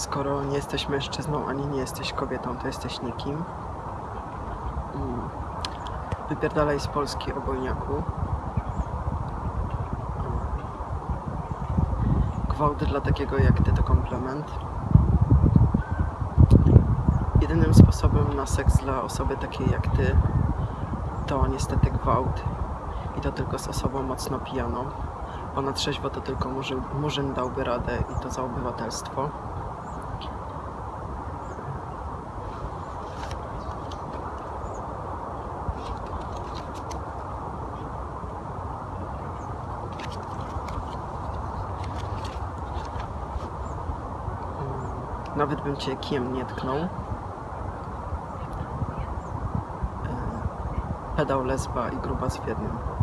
skoro nie jesteś mężczyzną ani nie jesteś kobietą, to jesteś nikim. Mm. Wypierdalaj z Polski obojniaku. Gwałt dla takiego jak ty to komplement. Jedynym sposobem na seks dla osoby takiej jak ty to niestety gwałt. I to tylko z osobą mocno pijaną. Bo na trzeźwo to tylko murzyn, murzyn dałby radę i to za obywatelstwo. Nawet bym cię kijem nie tknął. E, Pedał lesba i gruba z w jednym.